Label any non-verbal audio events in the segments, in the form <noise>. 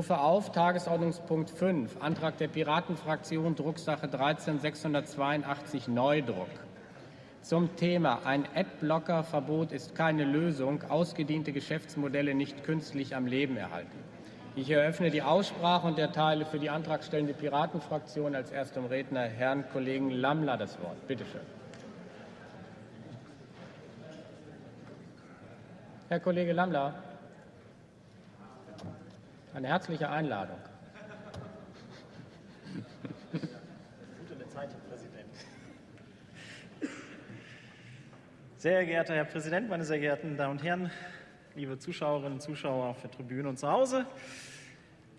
rufe auf Tagesordnungspunkt 5, Antrag der Piratenfraktion, Drucksache 13 682 Neudruck. Zum Thema Ein Adblocker-Verbot ist keine Lösung, ausgediente Geschäftsmodelle nicht künstlich am Leben erhalten. Ich eröffne die Aussprache und erteile für die antragstellende Piratenfraktion als erstem Redner Herrn Kollegen Lammler das Wort. Bitte schön. Herr Kollege Lammler. Eine herzliche Einladung. Sehr geehrter Herr Präsident, meine sehr geehrten Damen und Herren, liebe Zuschauerinnen und Zuschauer auf der Tribüne und zu Hause.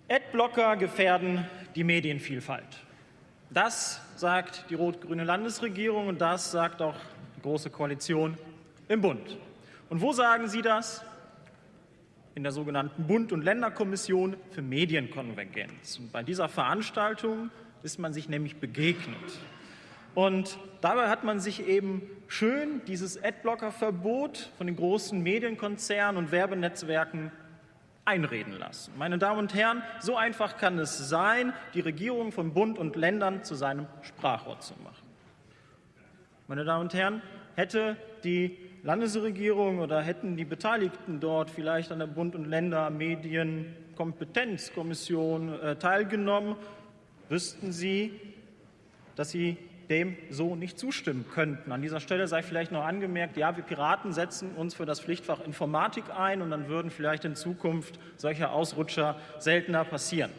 Adblocker gefährden die Medienvielfalt. Das sagt die rot-grüne Landesregierung und das sagt auch die Große Koalition im Bund. Und wo sagen Sie das? In der sogenannten Bund- und Länderkommission für Medienkonvergenz. Und bei dieser Veranstaltung ist man sich nämlich begegnet. Und dabei hat man sich eben schön dieses Adblocker-Verbot von den großen Medienkonzernen und Werbenetzwerken einreden lassen. Meine Damen und Herren, so einfach kann es sein, die Regierung von Bund und Ländern zu seinem Sprachrohr zu machen. Meine Damen und Herren, hätte die Landesregierung oder hätten die Beteiligten dort vielleicht an der Bund- und Ländermedienkompetenzkommission äh, teilgenommen, wüssten sie, dass sie dem so nicht zustimmen könnten. An dieser Stelle sei vielleicht noch angemerkt, ja, wir Piraten setzen uns für das Pflichtfach Informatik ein und dann würden vielleicht in Zukunft solche Ausrutscher seltener passieren.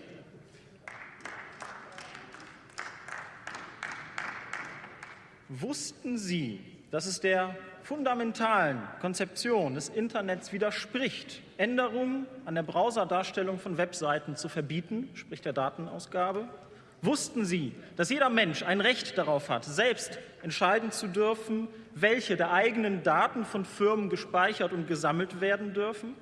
Wussten Sie, dass es der fundamentalen Konzeption des Internets widerspricht, Änderungen an der Browserdarstellung von Webseiten zu verbieten, sprich der Datenausgabe? Wussten Sie, dass jeder Mensch ein Recht darauf hat, selbst entscheiden zu dürfen, welche der eigenen Daten von Firmen gespeichert und gesammelt werden dürfen?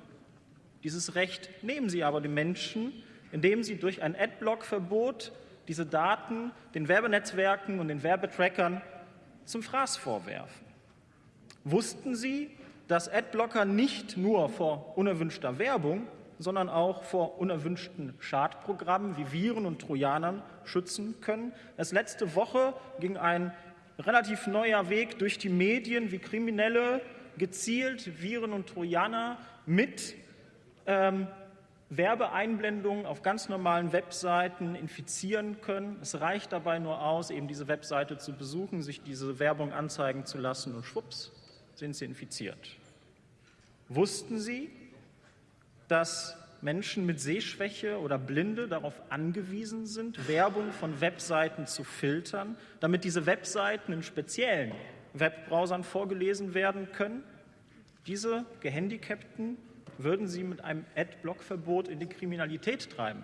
Dieses Recht nehmen Sie aber den Menschen, indem Sie durch ein Adblock-Verbot diese Daten den Werbenetzwerken und den Werbetrackern zum Fraß vorwerfen. Wussten Sie, dass Adblocker nicht nur vor unerwünschter Werbung, sondern auch vor unerwünschten Schadprogrammen wie Viren und Trojanern schützen können? Erst letzte Woche ging ein relativ neuer Weg durch die Medien, wie Kriminelle gezielt Viren und Trojaner mit ähm, Werbeeinblendungen auf ganz normalen Webseiten infizieren können. Es reicht dabei nur aus, eben diese Webseite zu besuchen, sich diese Werbung anzeigen zu lassen und schwupps, sind sie infiziert. Wussten Sie, dass Menschen mit Sehschwäche oder Blinde darauf angewiesen sind, Werbung von Webseiten zu filtern, damit diese Webseiten in speziellen Webbrowsern vorgelesen werden können? Diese Gehandicapten würden sie mit einem Adblock-Verbot in die Kriminalität treiben.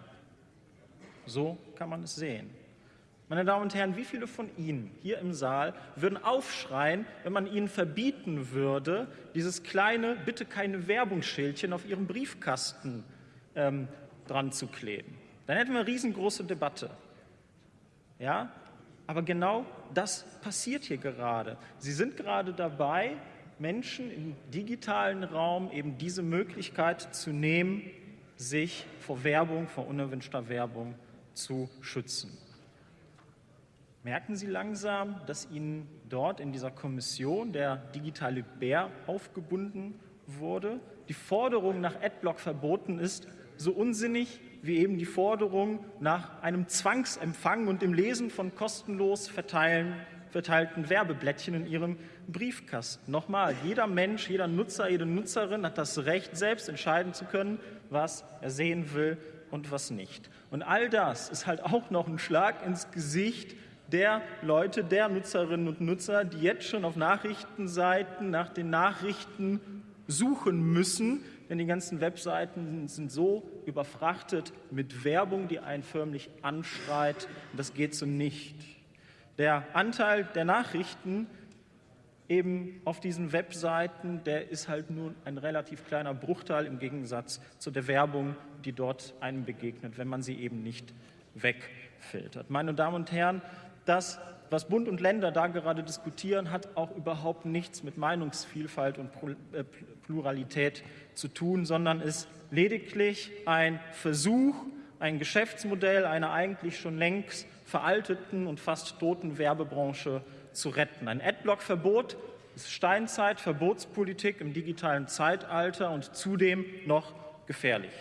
So kann man es sehen. Meine Damen und Herren, wie viele von Ihnen hier im Saal würden aufschreien, wenn man Ihnen verbieten würde, dieses kleine, bitte keine Werbungsschildchen auf Ihrem Briefkasten ähm, dran zu kleben? Dann hätten wir eine riesengroße Debatte. Ja? Aber genau das passiert hier gerade. Sie sind gerade dabei, Menschen im digitalen Raum eben diese Möglichkeit zu nehmen, sich vor Werbung, vor unerwünschter Werbung zu schützen. Merken Sie langsam, dass Ihnen dort in dieser Kommission der digitale Bär aufgebunden wurde? Die Forderung nach Adblock verboten ist so unsinnig wie eben die Forderung nach einem Zwangsempfang und dem Lesen von kostenlos verteilen, verteilten Werbeblättchen in Ihrem Briefkasten. Nochmal, jeder Mensch, jeder Nutzer, jede Nutzerin hat das Recht, selbst entscheiden zu können, was er sehen will und was nicht. Und all das ist halt auch noch ein Schlag ins Gesicht der Leute, der Nutzerinnen und Nutzer, die jetzt schon auf Nachrichtenseiten nach den Nachrichten suchen müssen, denn die ganzen Webseiten sind so überfrachtet mit Werbung, die einen förmlich anschreit. Das geht so nicht. Der Anteil der Nachrichten eben auf diesen Webseiten, der ist halt nur ein relativ kleiner Bruchteil im Gegensatz zu der Werbung, die dort einem begegnet, wenn man sie eben nicht wegfiltert. Meine Damen und Herren, das, was Bund und Länder da gerade diskutieren, hat auch überhaupt nichts mit Meinungsvielfalt und äh, Pluralität zu tun, sondern ist lediglich ein Versuch, ein Geschäftsmodell einer eigentlich schon längst veralteten und fast toten Werbebranche zu retten. Ein Adblock-Verbot ist Steinzeit, Verbotspolitik im digitalen Zeitalter und zudem noch gefährlich.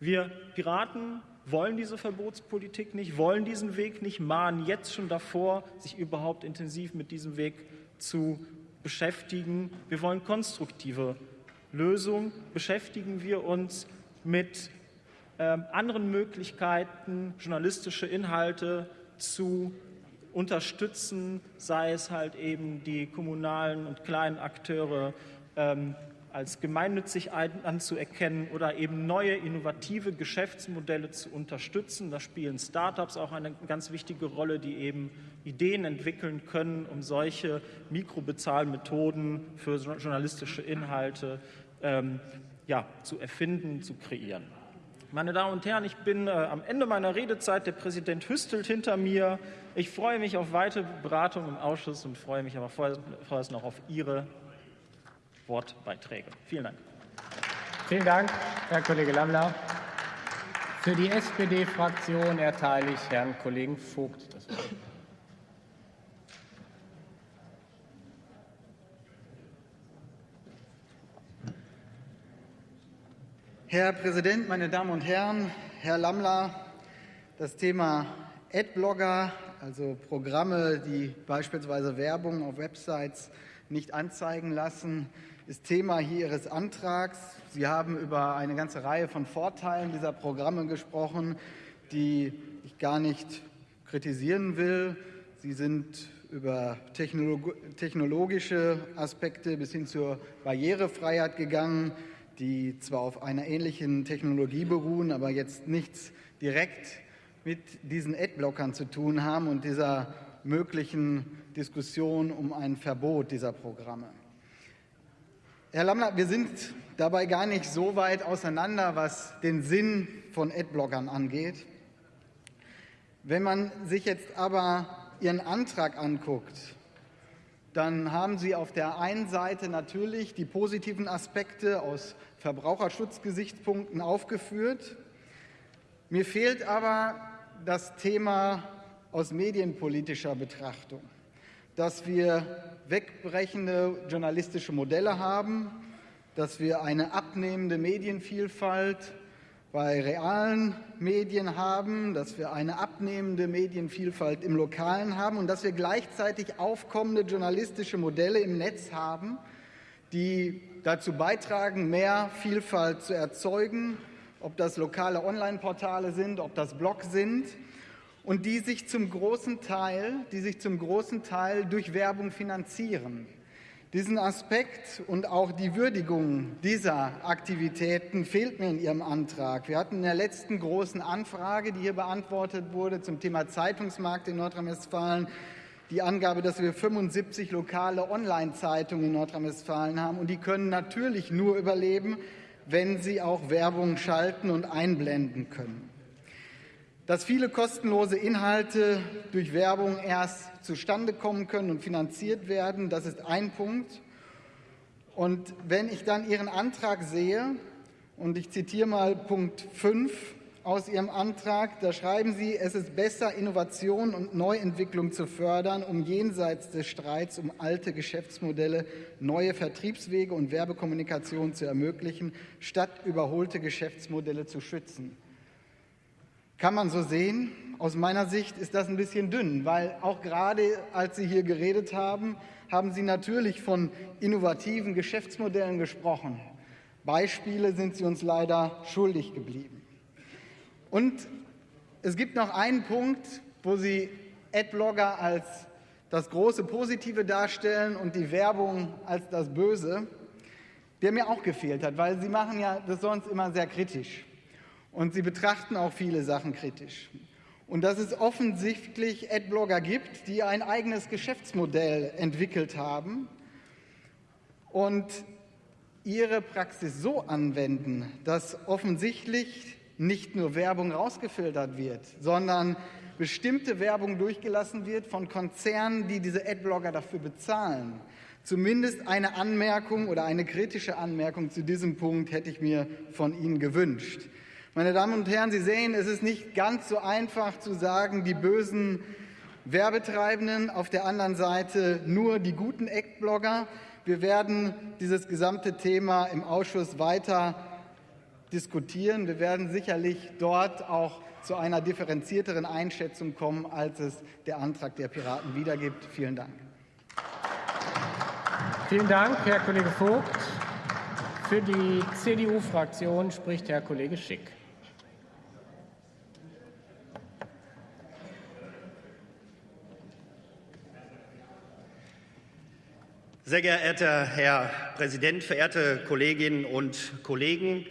Wir Piraten wollen diese Verbotspolitik nicht, wollen diesen Weg nicht, mahnen jetzt schon davor, sich überhaupt intensiv mit diesem Weg zu beschäftigen. Wir wollen konstruktive Lösungen. Beschäftigen wir uns mit äh, anderen Möglichkeiten, journalistische Inhalte zu unterstützen, sei es halt eben die kommunalen und kleinen Akteure ähm, als gemeinnützig anzuerkennen oder eben neue innovative Geschäftsmodelle zu unterstützen. Da spielen Startups auch eine ganz wichtige Rolle, die eben Ideen entwickeln können, um solche Mikrobezahlmethoden für journalistische Inhalte ähm, ja, zu erfinden, zu kreieren. Meine Damen und Herren, ich bin äh, am Ende meiner Redezeit. Der Präsident hüstelt hinter mir. Ich freue mich auf weitere Beratung im Ausschuss und freue mich aber vorerst noch auf Ihre Wortbeiträge. Vielen Dank. Vielen Dank, Herr Kollege Lammler. Für die SPD-Fraktion erteile ich Herrn Kollegen Vogt das Wort. Herr Präsident, meine Damen und Herren, Herr Lammler, das Thema Adblogger, also Programme, die beispielsweise Werbung auf Websites nicht anzeigen lassen, ist Thema hier Ihres Antrags. Sie haben über eine ganze Reihe von Vorteilen dieser Programme gesprochen, die ich gar nicht kritisieren will. Sie sind über technologische Aspekte bis hin zur Barrierefreiheit gegangen die zwar auf einer ähnlichen Technologie beruhen, aber jetzt nichts direkt mit diesen Adblockern zu tun haben und dieser möglichen Diskussion um ein Verbot dieser Programme. Herr Lammler, wir sind dabei gar nicht so weit auseinander, was den Sinn von Adblockern angeht. Wenn man sich jetzt aber Ihren Antrag anguckt, dann haben Sie auf der einen Seite natürlich die positiven Aspekte aus Verbraucherschutzgesichtspunkten aufgeführt. Mir fehlt aber das Thema aus medienpolitischer Betrachtung, dass wir wegbrechende journalistische Modelle haben, dass wir eine abnehmende Medienvielfalt bei realen Medien haben, dass wir eine abnehmende Medienvielfalt im Lokalen haben und dass wir gleichzeitig aufkommende journalistische Modelle im Netz haben, die dazu beitragen, mehr Vielfalt zu erzeugen, ob das lokale Online-Portale sind, ob das Blogs sind und die sich zum großen Teil, die sich zum großen Teil durch Werbung finanzieren. Diesen Aspekt und auch die Würdigung dieser Aktivitäten fehlt mir in Ihrem Antrag. Wir hatten in der letzten großen Anfrage, die hier beantwortet wurde, zum Thema Zeitungsmarkt in Nordrhein-Westfalen, die Angabe, dass wir 75 lokale Online-Zeitungen in Nordrhein-Westfalen haben. Und die können natürlich nur überleben, wenn sie auch Werbung schalten und einblenden können. Dass viele kostenlose Inhalte durch Werbung erst zustande kommen können und finanziert werden, das ist ein Punkt. Und wenn ich dann Ihren Antrag sehe, und ich zitiere mal Punkt 5 aus Ihrem Antrag, da schreiben Sie, es ist besser, Innovation und Neuentwicklung zu fördern, um jenseits des Streits um alte Geschäftsmodelle neue Vertriebswege und Werbekommunikation zu ermöglichen, statt überholte Geschäftsmodelle zu schützen. Kann man so sehen. Aus meiner Sicht ist das ein bisschen dünn, weil auch gerade als Sie hier geredet haben, haben Sie natürlich von innovativen Geschäftsmodellen gesprochen. Beispiele sind Sie uns leider schuldig geblieben. Und es gibt noch einen Punkt, wo Sie Adblogger als das große Positive darstellen und die Werbung als das Böse, der mir auch gefehlt hat, weil Sie machen ja das sonst immer sehr kritisch. Und sie betrachten auch viele Sachen kritisch. Und dass es offensichtlich Adblogger gibt, die ein eigenes Geschäftsmodell entwickelt haben und ihre Praxis so anwenden, dass offensichtlich nicht nur Werbung rausgefiltert wird, sondern bestimmte Werbung durchgelassen wird von Konzernen, die diese Adblogger dafür bezahlen. Zumindest eine Anmerkung oder eine kritische Anmerkung zu diesem Punkt hätte ich mir von Ihnen gewünscht. Meine Damen und Herren, Sie sehen, es ist nicht ganz so einfach zu sagen, die bösen Werbetreibenden, auf der anderen Seite nur die guten Eckblogger. Wir werden dieses gesamte Thema im Ausschuss weiter diskutieren. Wir werden sicherlich dort auch zu einer differenzierteren Einschätzung kommen, als es der Antrag der Piraten wiedergibt. Vielen Dank. Vielen Dank, Herr Kollege Vogt. Für die CDU-Fraktion spricht Herr Kollege Schick. Sehr geehrter Herr Präsident, verehrte Kolleginnen und Kollegen!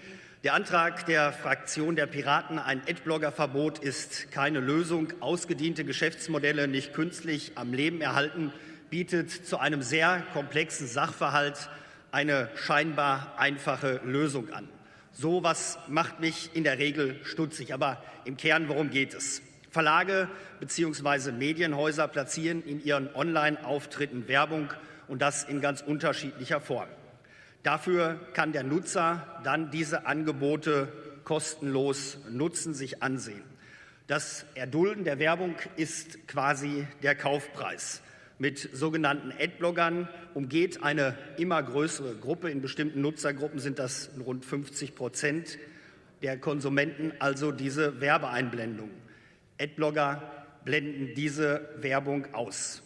Der Antrag der Fraktion der Piraten, ein Adblogger-Verbot, ist keine Lösung. Ausgediente Geschäftsmodelle nicht künstlich am Leben erhalten, bietet zu einem sehr komplexen Sachverhalt eine scheinbar einfache Lösung an. So was macht mich in der Regel stutzig. Aber im Kern, worum geht es? Verlage bzw. Medienhäuser platzieren in ihren Online-Auftritten Werbung und das in ganz unterschiedlicher Form. Dafür kann der Nutzer dann diese Angebote kostenlos nutzen, sich ansehen. Das Erdulden der Werbung ist quasi der Kaufpreis. Mit sogenannten Adbloggern umgeht eine immer größere Gruppe, in bestimmten Nutzergruppen sind das rund 50 Prozent der Konsumenten, also diese Werbeeinblendung. Adblogger blenden diese Werbung aus.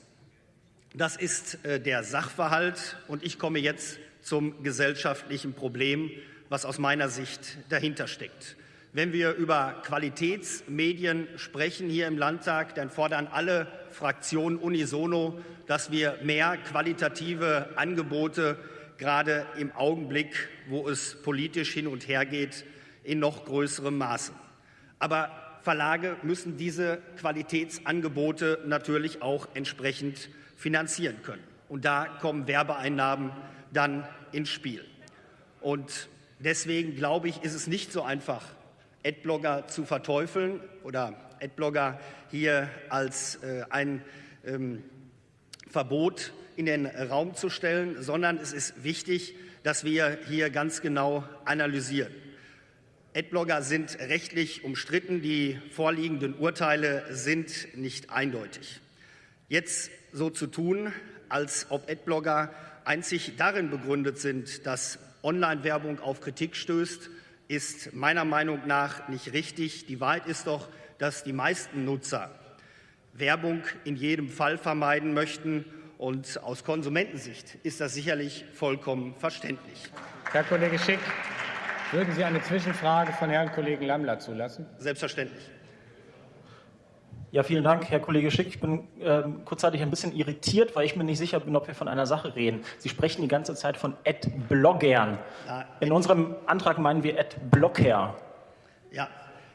Das ist äh, der Sachverhalt und ich komme jetzt zum gesellschaftlichen Problem, was aus meiner Sicht dahinter steckt. Wenn wir über Qualitätsmedien sprechen hier im Landtag, dann fordern alle Fraktionen unisono, dass wir mehr qualitative Angebote gerade im Augenblick, wo es politisch hin und her geht, in noch größerem Maße. Aber Verlage müssen diese Qualitätsangebote natürlich auch entsprechend finanzieren können. Und da kommen Werbeeinnahmen dann ins Spiel. Und deswegen glaube ich, ist es nicht so einfach, Adblogger zu verteufeln oder Adblogger hier als äh, ein ähm, Verbot in den Raum zu stellen, sondern es ist wichtig, dass wir hier ganz genau analysieren. Adblogger sind rechtlich umstritten, die vorliegenden Urteile sind nicht eindeutig. Jetzt so zu tun, als ob Adblogger einzig darin begründet sind, dass Online-Werbung auf Kritik stößt, ist meiner Meinung nach nicht richtig. Die Wahrheit ist doch, dass die meisten Nutzer Werbung in jedem Fall vermeiden möchten. Und aus Konsumentensicht ist das sicherlich vollkommen verständlich. Herr Kollege Schick, würden Sie eine Zwischenfrage von Herrn Kollegen Lammler zulassen? Selbstverständlich. Ja, vielen Dank, Herr Kollege Schick. Ich bin äh, kurzzeitig ein bisschen irritiert, weil ich mir nicht sicher bin, ob wir von einer Sache reden. Sie sprechen die ganze Zeit von Ad-Bloggern. In unserem Antrag meinen wir Ad-Blocker. Ja,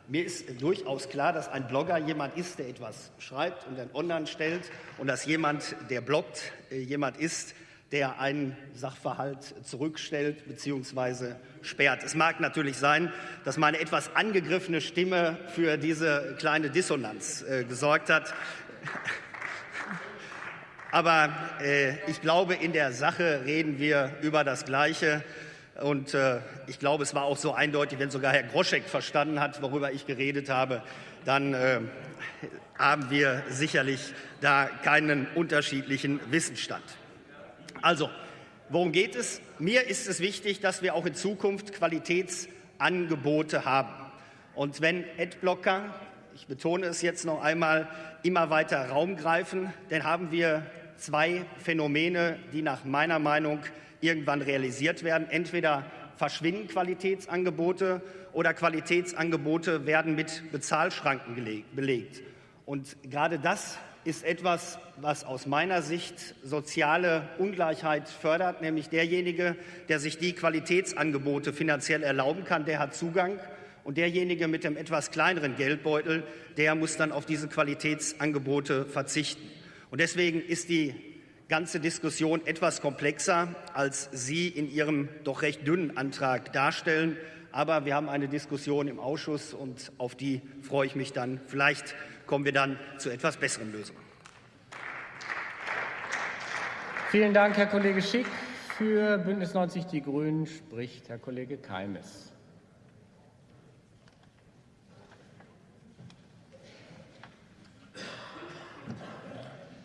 mir ist durchaus klar, dass ein Blogger jemand ist, der etwas schreibt und dann online stellt und dass jemand, der bloggt, äh, jemand ist, der einen Sachverhalt zurückstellt bzw. sperrt. Es mag natürlich sein, dass meine etwas angegriffene Stimme für diese kleine Dissonanz äh, gesorgt hat. <laughs> Aber äh, ich glaube, in der Sache reden wir über das Gleiche. Und äh, ich glaube, es war auch so eindeutig, wenn sogar Herr Groschek verstanden hat, worüber ich geredet habe, dann äh, haben wir sicherlich da keinen unterschiedlichen Wissensstand. Also, worum geht es? Mir ist es wichtig, dass wir auch in Zukunft Qualitätsangebote haben. Und wenn Adblocker, ich betone es jetzt noch einmal, immer weiter Raum greifen, dann haben wir zwei Phänomene, die nach meiner Meinung irgendwann realisiert werden. Entweder verschwinden Qualitätsangebote oder Qualitätsangebote werden mit Bezahlschranken belegt. Und gerade das ist etwas, was aus meiner Sicht soziale Ungleichheit fördert, nämlich derjenige, der sich die Qualitätsangebote finanziell erlauben kann, der hat Zugang und derjenige mit dem etwas kleineren Geldbeutel, der muss dann auf diese Qualitätsangebote verzichten. Und deswegen ist die ganze Diskussion etwas komplexer, als Sie in Ihrem doch recht dünnen Antrag darstellen. Aber wir haben eine Diskussion im Ausschuss und auf die freue ich mich dann. Vielleicht kommen wir dann zu etwas besseren Lösungen. Vielen Dank, Herr Kollege Schick. Für Bündnis 90 Die Grünen spricht Herr Kollege Keimes.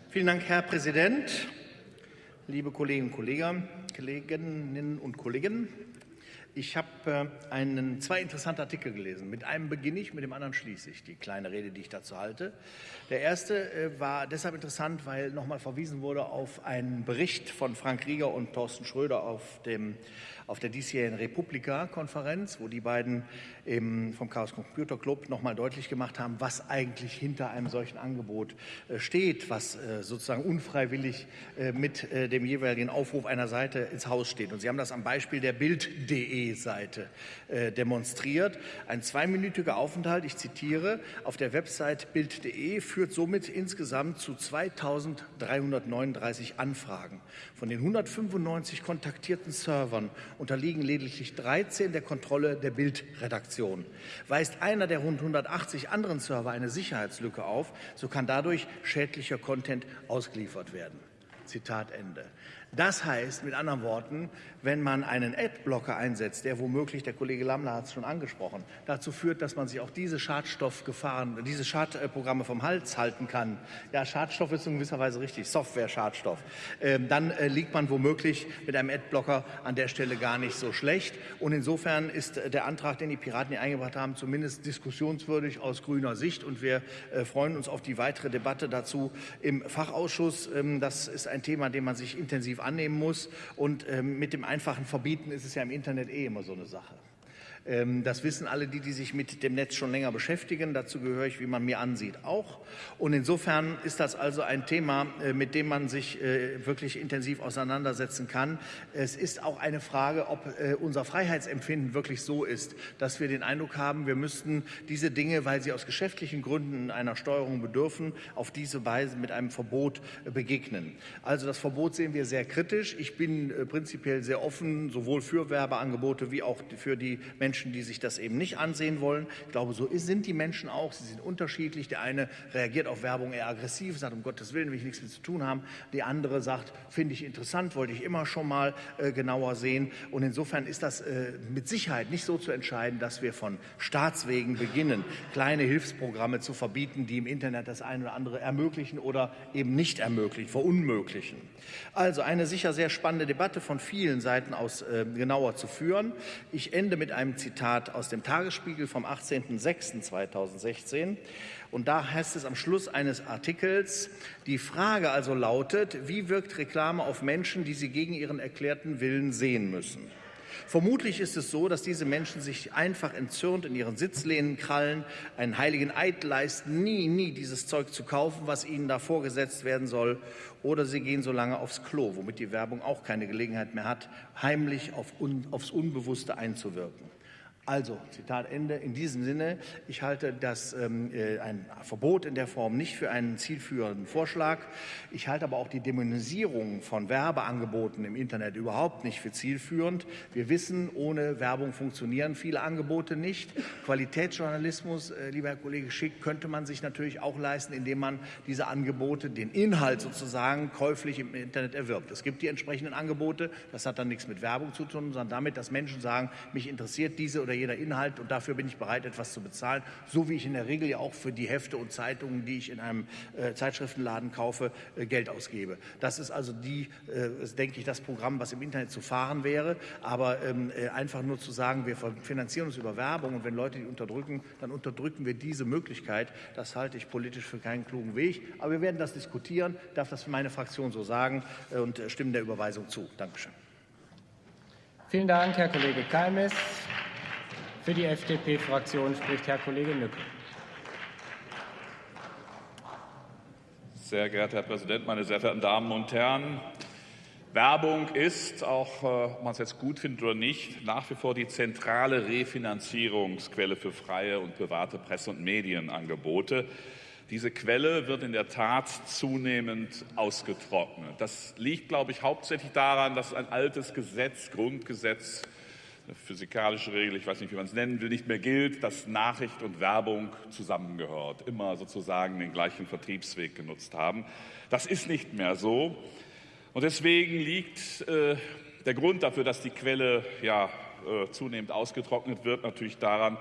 Vielen Dank, Herr Präsident, liebe Kolleginnen und Kollegen, Kolleginnen und Kollegen ich habe äh, einen, zwei interessante Artikel gelesen. Mit einem beginne ich, mit dem anderen schließe ich die kleine Rede, die ich dazu halte. Der erste äh, war deshalb interessant, weil nochmal verwiesen wurde auf einen Bericht von Frank Rieger und Thorsten Schröder auf dem auf der diesjährigen Republika-Konferenz, wo die beiden vom Chaos Computer Club noch mal deutlich gemacht haben, was eigentlich hinter einem solchen Angebot äh, steht, was äh, sozusagen unfreiwillig äh, mit dem jeweiligen Aufruf einer Seite ins Haus steht. Und Sie haben das am Beispiel der Bild.de-Seite demonstriert. Ein zweiminütiger Aufenthalt, ich zitiere, auf der Website Bild.de führt somit insgesamt zu 2339 Anfragen. Von den 195 kontaktierten Servern unterliegen lediglich 13 der Kontrolle der Bildredaktion. Weist einer der rund 180 anderen Server eine Sicherheitslücke auf, so kann dadurch schädlicher Content ausgeliefert werden. Zitat Ende. Das heißt mit anderen Worten, wenn man einen Adblocker einsetzt, der womöglich, der Kollege Lammler hat es schon angesprochen, dazu führt, dass man sich auch diese Schadstoffgefahren, diese Schadprogramme vom Hals halten kann. Ja, Schadstoff ist in gewisser Weise richtig, Software-Schadstoff. Ähm, dann äh, liegt man womöglich mit einem Adblocker an der Stelle gar nicht so schlecht. Und insofern ist äh, der Antrag, den die Piraten hier eingebracht haben, zumindest diskussionswürdig aus grüner Sicht. Und wir äh, freuen uns auf die weitere Debatte dazu im Fachausschuss. Ähm, das ist ein Thema, dem man sich intensiv annehmen muss. Und ähm, mit dem einfachen Verbieten ist es ja im Internet eh immer so eine Sache. Ähm, das wissen alle die, die sich mit dem Netz schon länger beschäftigen. Dazu gehöre ich, wie man mir ansieht, auch. Und insofern ist das also ein Thema, äh, mit dem man sich äh, wirklich intensiv auseinandersetzen kann. Es ist auch eine Frage, ob äh, unser Freiheitsempfinden wirklich so ist, dass wir den Eindruck haben, wir müssten diese Dinge, weil sie aus geschäftlichen Gründen einer Steuerung bedürfen, auf diese Weise mit einem Verbot begegnen. Also das Verbot sehen wir sehr kritisch. Ich bin prinzipiell sehr offen, sowohl für Werbeangebote wie auch für die Menschen, Menschen, die sich das eben nicht ansehen wollen. Ich glaube, so sind die Menschen auch. Sie sind unterschiedlich. Der eine reagiert auf Werbung eher aggressiv, sagt, um Gottes Willen will ich nichts mit zu tun haben. Die andere sagt, finde ich interessant, wollte ich immer schon mal äh, genauer sehen. Und insofern ist das äh, mit Sicherheit nicht so zu entscheiden, dass wir von Staatswegen beginnen, kleine Hilfsprogramme zu verbieten, die im Internet das eine oder andere ermöglichen oder eben nicht ermöglichen, verunmöglichen. Also eine sicher sehr spannende Debatte von vielen Seiten aus äh, genauer zu führen. Ich ende mit einem Zitat Zitat aus dem Tagesspiegel vom 18.06.2016. Und da heißt es am Schluss eines Artikels, die Frage also lautet, wie wirkt Reklame auf Menschen, die sie gegen ihren erklärten Willen sehen müssen? Vermutlich ist es so, dass diese Menschen sich einfach entzürnt in ihren Sitzlehnen krallen, einen heiligen Eid leisten, nie, nie dieses Zeug zu kaufen, was ihnen da vorgesetzt werden soll, oder sie gehen so lange aufs Klo, womit die Werbung auch keine Gelegenheit mehr hat, heimlich auf un, aufs Unbewusste einzuwirken. Also, Zitat Ende. In diesem Sinne, ich halte das ähm, äh, ein Verbot in der Form nicht für einen zielführenden Vorschlag. Ich halte aber auch die Dämonisierung von Werbeangeboten im Internet überhaupt nicht für zielführend. Wir wissen, ohne Werbung funktionieren viele Angebote nicht. Qualitätsjournalismus, äh, lieber Herr Kollege Schick, könnte man sich natürlich auch leisten, indem man diese Angebote, den Inhalt sozusagen käuflich im Internet erwirbt. Es gibt die entsprechenden Angebote. Das hat dann nichts mit Werbung zu tun, sondern damit, dass Menschen sagen, mich interessiert diese oder jeder Inhalt und dafür bin ich bereit, etwas zu bezahlen, so wie ich in der Regel ja auch für die Hefte und Zeitungen, die ich in einem äh, Zeitschriftenladen kaufe, äh, Geld ausgebe. Das ist also die, äh, denke ich, das Programm, was im Internet zu fahren wäre. Aber ähm, äh, einfach nur zu sagen, wir finanzieren uns über Werbung und wenn Leute die unterdrücken, dann unterdrücken wir diese Möglichkeit. Das halte ich politisch für keinen klugen Weg. Aber wir werden das diskutieren, darf das meine Fraktion so sagen äh, und stimmen der Überweisung zu. Dankeschön. Vielen Dank, Herr Kollege Keimes. Für die FDP-Fraktion spricht Herr Kollege Nücke. Sehr geehrter Herr Präsident, meine sehr verehrten Damen und Herren! Werbung ist, auch äh, ob man es jetzt gut findet oder nicht, nach wie vor die zentrale Refinanzierungsquelle für freie und private Presse- und Medienangebote. Diese Quelle wird in der Tat zunehmend ausgetrocknet. Das liegt, glaube ich, hauptsächlich daran, dass ein altes Gesetz, Grundgesetz eine physikalische Regel, ich weiß nicht, wie man es nennen will, nicht mehr gilt, dass Nachricht und Werbung zusammengehört, immer sozusagen den gleichen Vertriebsweg genutzt haben. Das ist nicht mehr so. Und deswegen liegt äh, der Grund dafür, dass die Quelle ja, äh, zunehmend ausgetrocknet wird, natürlich daran,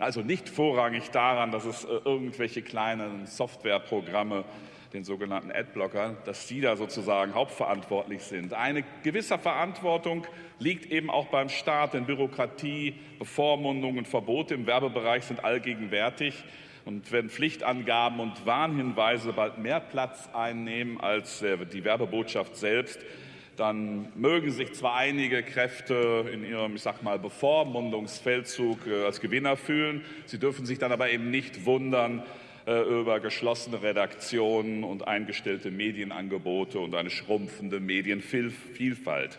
also nicht vorrangig daran, dass es äh, irgendwelche kleinen Softwareprogramme den sogenannten Adblocker, dass die da sozusagen hauptverantwortlich sind. Eine gewisse Verantwortung liegt eben auch beim Staat, denn Bürokratie, Bevormundung und Verbote im Werbebereich sind allgegenwärtig. Und wenn Pflichtangaben und Warnhinweise bald mehr Platz einnehmen als äh, die Werbebotschaft selbst, dann mögen sich zwar einige Kräfte in ihrem, ich sag mal, Bevormundungsfeldzug äh, als Gewinner fühlen, sie dürfen sich dann aber eben nicht wundern über geschlossene Redaktionen und eingestellte Medienangebote und eine schrumpfende Medienvielfalt.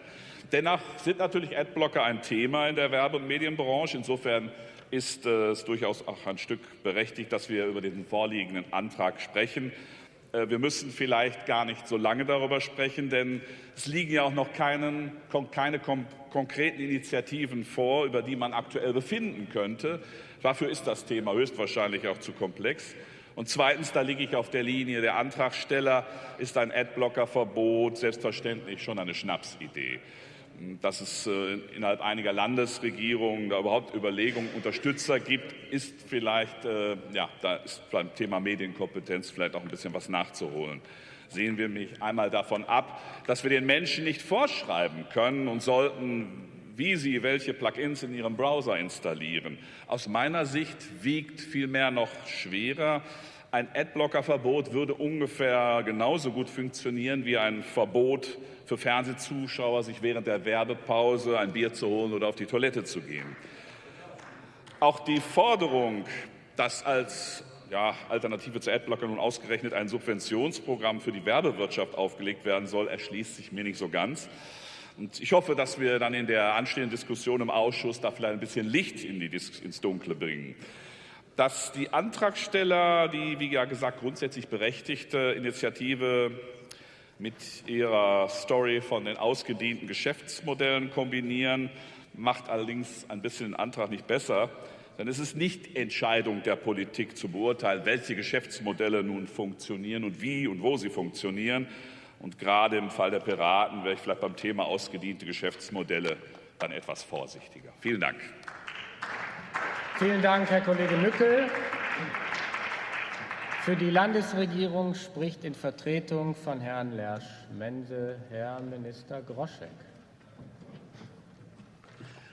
Dennoch sind natürlich Adblocker ein Thema in der Werbe- und Medienbranche. Insofern ist äh, es durchaus auch ein Stück berechtigt, dass wir über diesen vorliegenden Antrag sprechen. Äh, wir müssen vielleicht gar nicht so lange darüber sprechen, denn es liegen ja auch noch keinen, keine konkreten Initiativen vor, über die man aktuell befinden könnte. Dafür ist das Thema höchstwahrscheinlich auch zu komplex. Und zweitens, da liege ich auf der Linie der Antragsteller, ist ein Adblocker-Verbot selbstverständlich schon eine Schnapsidee dass es äh, innerhalb einiger Landesregierungen da überhaupt Überlegungen, Unterstützer gibt, ist vielleicht, äh, ja, da ist beim Thema Medienkompetenz vielleicht auch ein bisschen was nachzuholen. Sehen wir mich einmal davon ab, dass wir den Menschen nicht vorschreiben können und sollten, wie sie welche Plugins in ihrem Browser installieren. Aus meiner Sicht wiegt vielmehr noch schwerer, ein Adblocker-Verbot würde ungefähr genauso gut funktionieren wie ein Verbot für Fernsehzuschauer, sich während der Werbepause ein Bier zu holen oder auf die Toilette zu gehen. Auch die Forderung, dass als ja, Alternative zu Adblocker nun ausgerechnet ein Subventionsprogramm für die Werbewirtschaft aufgelegt werden soll, erschließt sich mir nicht so ganz. Und ich hoffe, dass wir dann in der anstehenden Diskussion im Ausschuss da vielleicht ein bisschen Licht in die, ins Dunkle bringen dass die Antragsteller die, wie ja gesagt, grundsätzlich berechtigte Initiative mit ihrer Story von den ausgedienten Geschäftsmodellen kombinieren, macht allerdings ein bisschen den Antrag nicht besser. Denn es ist nicht Entscheidung der Politik zu beurteilen, welche Geschäftsmodelle nun funktionieren und wie und wo sie funktionieren. Und gerade im Fall der Piraten wäre ich vielleicht beim Thema ausgediente Geschäftsmodelle dann etwas vorsichtiger. Vielen Dank. Vielen Dank, Herr Kollege Mückel. Für die Landesregierung spricht in Vertretung von Herrn Lersch-Mense Herr Minister Groschek.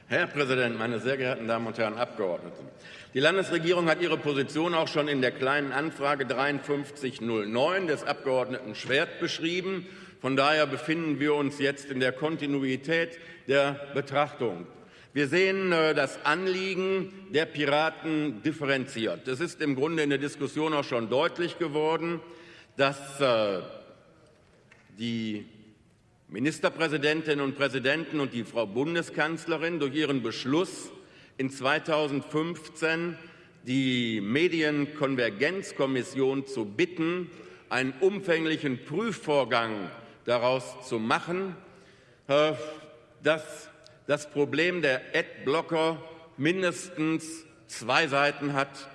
Herr Präsident, meine sehr geehrten Damen und Herren Abgeordneten! Die Landesregierung hat ihre Position auch schon in der Kleinen Anfrage 5309 des Abgeordneten Schwert beschrieben. Von daher befinden wir uns jetzt in der Kontinuität der Betrachtung. Wir sehen äh, das Anliegen der Piraten differenziert. Es ist im Grunde in der Diskussion auch schon deutlich geworden, dass äh, die Ministerpräsidentinnen und Präsidenten und die Frau Bundeskanzlerin durch ihren Beschluss in 2015 die Medienkonvergenzkommission zu bitten, einen umfänglichen Prüfvorgang daraus zu machen, dass das Problem der Adblocker mindestens zwei Seiten hat,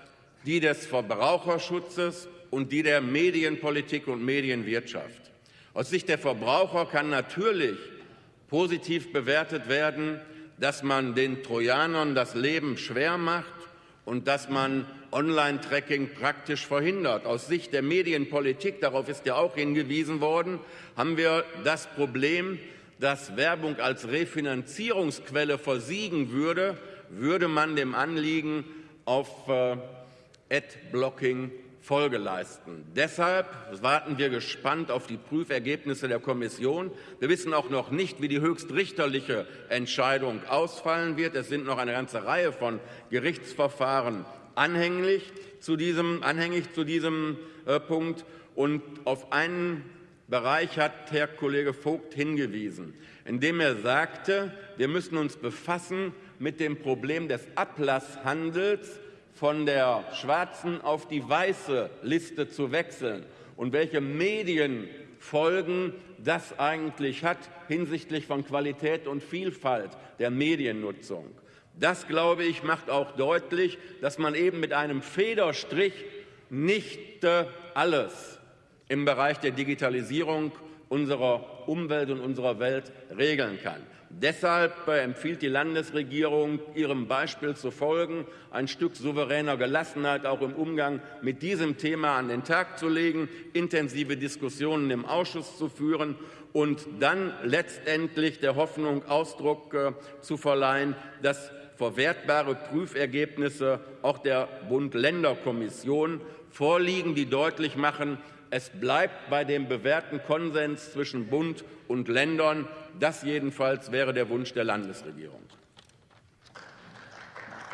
die des Verbraucherschutzes und die der Medienpolitik und Medienwirtschaft. Aus Sicht der Verbraucher kann natürlich positiv bewertet werden, dass man den Trojanern das Leben schwer macht und dass man Online-Tracking praktisch verhindert. Aus Sicht der Medienpolitik, darauf ist ja auch hingewiesen worden, haben wir das Problem, dass Werbung als Refinanzierungsquelle versiegen würde, würde man dem Anliegen auf äh, Ad-Blocking Folge leisten. Deshalb warten wir gespannt auf die Prüfergebnisse der Kommission. Wir wissen auch noch nicht, wie die höchstrichterliche Entscheidung ausfallen wird. Es sind noch eine ganze Reihe von Gerichtsverfahren anhängig zu diesem, anhängig zu diesem äh, Punkt. Und auf einen Bereich hat Herr Kollege Vogt hingewiesen, indem er sagte, wir müssen uns befassen mit dem Problem des Ablasshandels von der schwarzen auf die weiße Liste zu wechseln und welche Medienfolgen das eigentlich hat hinsichtlich von Qualität und Vielfalt der Mediennutzung. Das, glaube ich, macht auch deutlich, dass man eben mit einem Federstrich nicht äh, alles im Bereich der Digitalisierung unserer Umwelt und unserer Welt regeln kann. Deshalb äh, empfiehlt die Landesregierung, ihrem Beispiel zu folgen, ein Stück souveräner Gelassenheit auch im Umgang mit diesem Thema an den Tag zu legen, intensive Diskussionen im Ausschuss zu führen und dann letztendlich der Hoffnung Ausdruck äh, zu verleihen, dass verwertbare Prüfergebnisse auch der Bund-Länder-Kommission vorliegen, die deutlich machen, es bleibt bei dem bewährten Konsens zwischen Bund und Ländern. Das jedenfalls wäre der Wunsch der Landesregierung.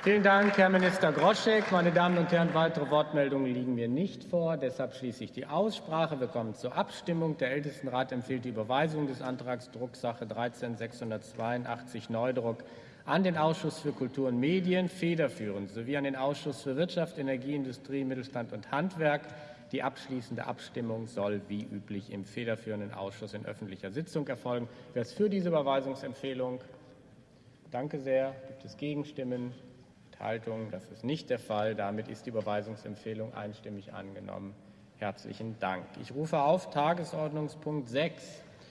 Vielen Dank, Herr Minister Groschek. Meine Damen und Herren, weitere Wortmeldungen liegen mir nicht vor. Deshalb schließe ich die Aussprache. Wir kommen zur Abstimmung. Der Ältestenrat empfiehlt die Überweisung des Antrags Drucksache 13 682 Neudruck an den Ausschuss für Kultur und Medien federführend sowie an den Ausschuss für Wirtschaft, Energie, Industrie, Mittelstand und Handwerk die abschließende Abstimmung soll wie üblich im federführenden Ausschuss in öffentlicher Sitzung erfolgen. Wer ist für diese Überweisungsempfehlung? Danke sehr. Gibt es Gegenstimmen? Enthaltungen? Das ist nicht der Fall. Damit ist die Überweisungsempfehlung einstimmig angenommen. Herzlichen Dank. Ich rufe auf Tagesordnungspunkt 6